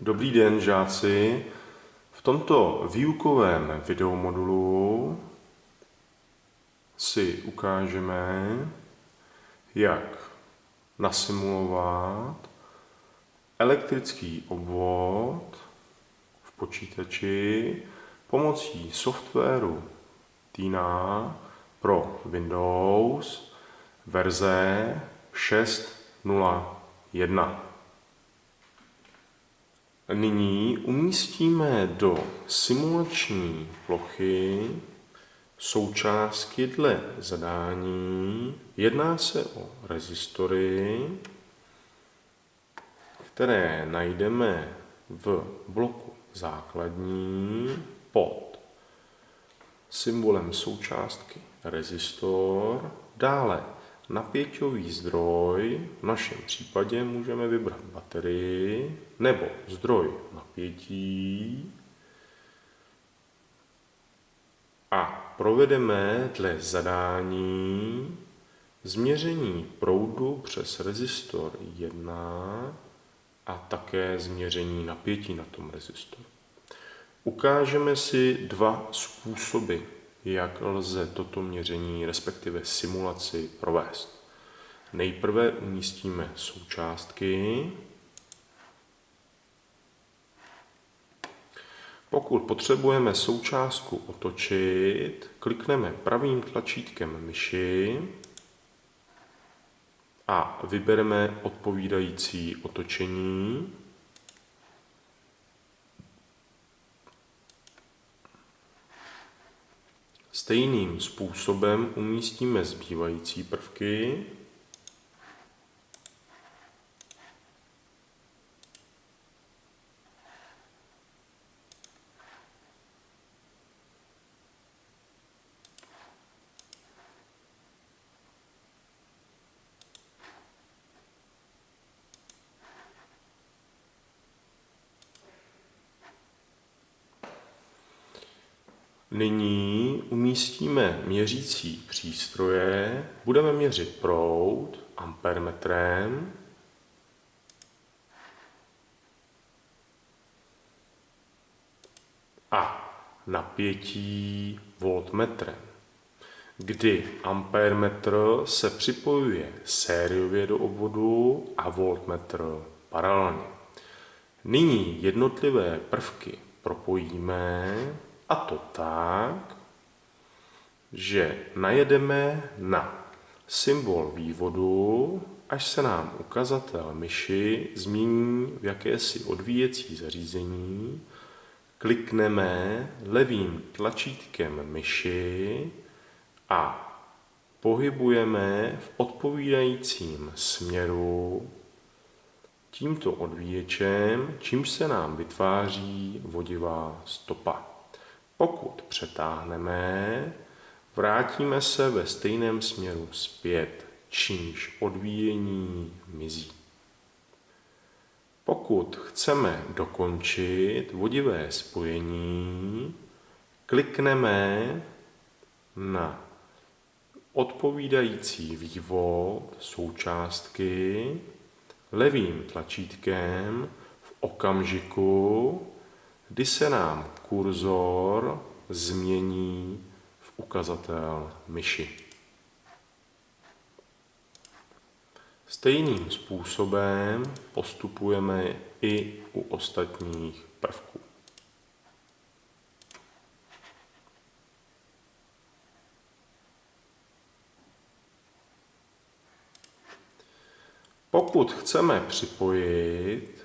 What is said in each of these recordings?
Dobrý den, žáci. V tomto výukovém videomodulu si ukážeme, jak nasimulovat elektrický obvod v počítači pomocí softwaru Tina pro Windows verze 6.0.1. Nyní umístíme do simulační plochy součástky dle zadání. Jedná se o rezistory, které najdeme v bloku základní pod symbolem součástky rezistor, dále napěťový zdroj, v našem případě můžeme vybrat baterii nebo zdroj napětí a provedeme dle zadání změření proudu přes rezistor 1 a také změření napětí na tom rezistoru. Ukážeme si dva způsoby jak lze toto měření, respektive simulaci, provést. Nejprve umístíme součástky. Pokud potřebujeme součástku otočit, klikneme pravým tlačítkem myši a vybereme odpovídající otočení. Stejným způsobem umístíme zbývající prvky. Nyní umístíme měřící přístroje, budeme měřit proud ampermetrem, a napětí voltmetrem, kdy ampermetr se připojuje sériově do obvodu a voltmetr paralelně. Nyní jednotlivé prvky propojíme a to tak, že najedeme na symbol vývodu, až se nám ukazatel myši změní v jakési odvíjecí zařízení, klikneme levým tlačítkem myši a pohybujeme v odpovídajícím směru tímto odvíječem, čímž se nám vytváří vodivá stopa. Pokud přetáhneme, vrátíme se ve stejném směru zpět, čímž odvíjení mizí. Pokud chceme dokončit vodivé spojení, klikneme na odpovídající vývod součástky levým tlačítkem v okamžiku, kdy se nám kurzor změní v ukazatel myši. Stejným způsobem postupujeme i u ostatních prvků. Pokud chceme připojit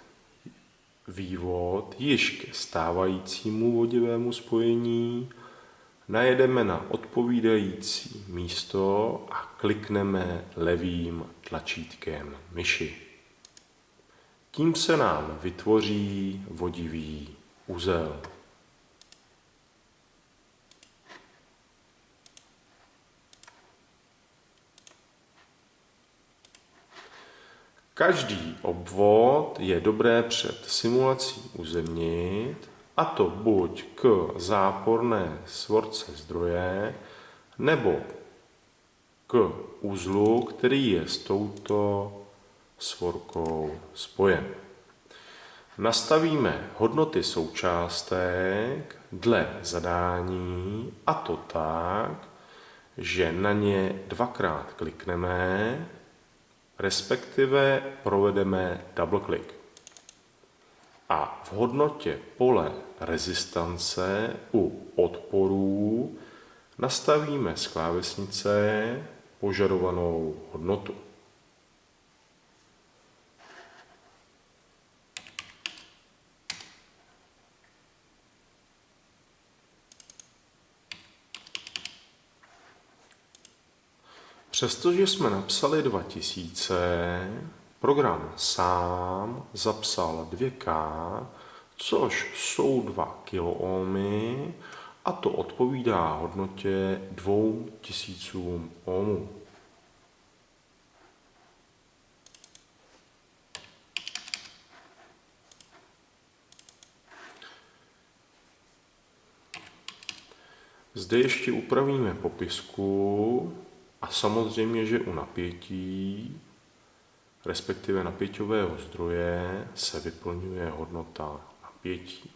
vývod již ke stávajícímu vodivému spojení, najedeme na odpovídající místo a klikneme levým tlačítkem myši. Tím se nám vytvoří vodivý uzel. Každý obvod je dobré před simulací uzemnit, a to buď k záporné svorce zdroje, nebo k uzlu, který je s touto svorkou spojen. Nastavíme hodnoty součástek dle zadání a to tak, že na ně dvakrát klikneme, respektive provedeme double click. A v hodnotě pole rezistance u odporů nastavíme z klávesnice požadovanou hodnotu. Přestože jsme napsali 2000, program sám zapsal 2K, což jsou 2 kiloohmy a to odpovídá hodnotě 2000 ohmů. Zde ještě upravíme popisku a samozřejmě, že u napětí, respektive napěťového zdroje, se vyplňuje hodnota napětí.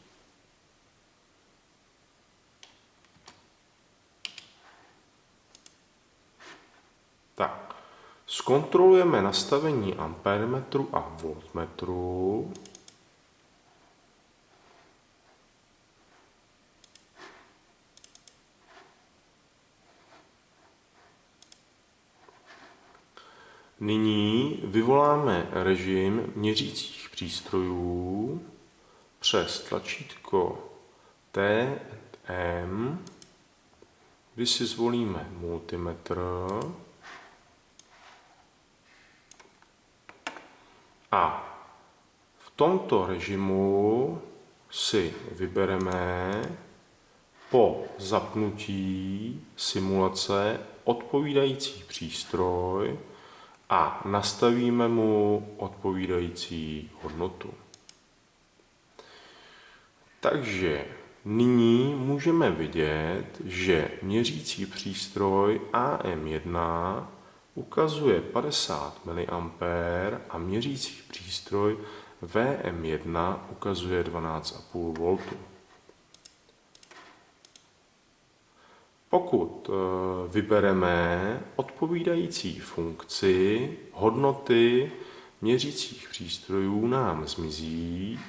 Tak, zkontrolujeme nastavení ampérmetru a voltmetru. Nyní vyvoláme režim měřících přístrojů přes tlačítko T M, kdy si zvolíme multimetr a v tomto režimu si vybereme po zapnutí simulace odpovídající přístroj, a nastavíme mu odpovídající hodnotu. Takže nyní můžeme vidět, že měřící přístroj AM1 ukazuje 50 mA a měřící přístroj VM1 ukazuje 12,5 V. Pokud eh, vybereme odpovídající funkci, hodnoty měřících přístrojů nám zmizí,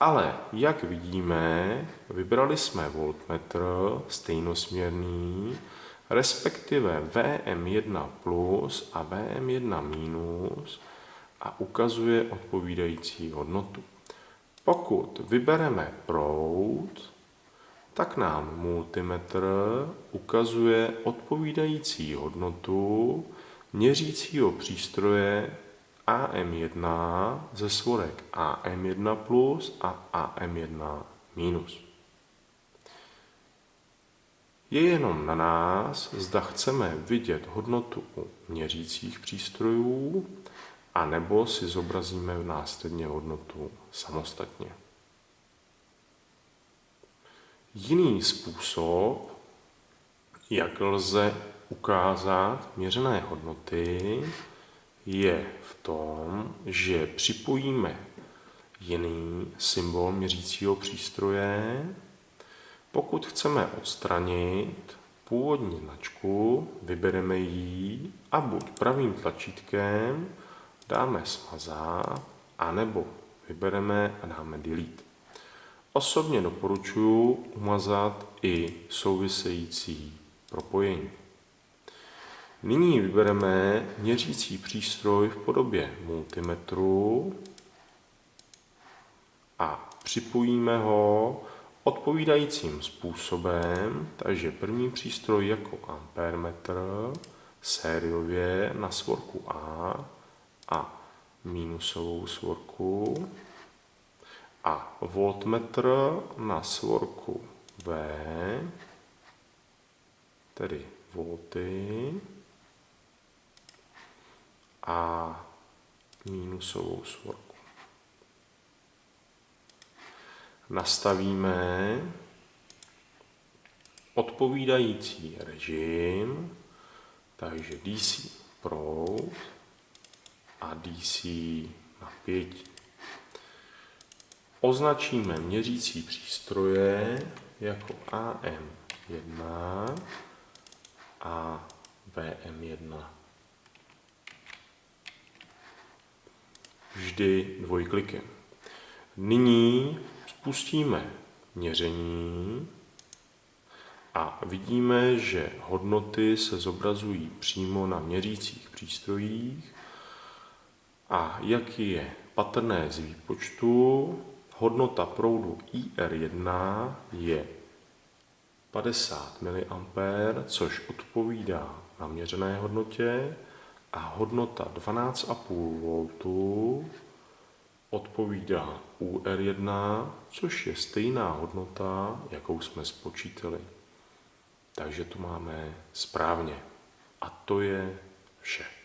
ale jak vidíme, vybrali jsme voltmetr stejnosměrný, respektive VM1 plus a VM1 minus a ukazuje odpovídající hodnotu. Pokud vybereme proud, tak nám multimetr ukazuje odpovídající hodnotu měřícího přístroje AM1 ze svorek AM1 plus a AM1 minus. Je jenom na nás, zda chceme vidět hodnotu u měřících přístrojů, anebo si zobrazíme následně hodnotu samostatně. Jiný způsob, jak lze ukázat měřené hodnoty, je v tom, že připojíme jiný symbol měřícího přístroje. Pokud chceme odstranit původní značku, vybereme ji a buď pravým tlačítkem dáme smazat, anebo vybereme a dáme delete. Osobně doporučuji umazat i související propojení. Nyní vybereme měřící přístroj v podobě multimetru a připojíme ho odpovídajícím způsobem, takže první přístroj jako ampermetr sériově na svorku A a minusovou svorku a voltmetr na svorku V, tedy volty, a minusovou svorku. Nastavíme odpovídající režim, takže DC proud a DC napětí. Označíme měřící přístroje jako AM1 a VM1. Vždy dvojklikem. Nyní spustíme měření a vidíme, že hodnoty se zobrazují přímo na měřících přístrojích a jak je patrné z výpočtu, hodnota proudu IR1 je 50 mA, což odpovídá naměřené hodnotě a hodnota 12,5 V odpovídá UR1, což je stejná hodnota, jakou jsme spočítali. Takže to máme správně. A to je vše.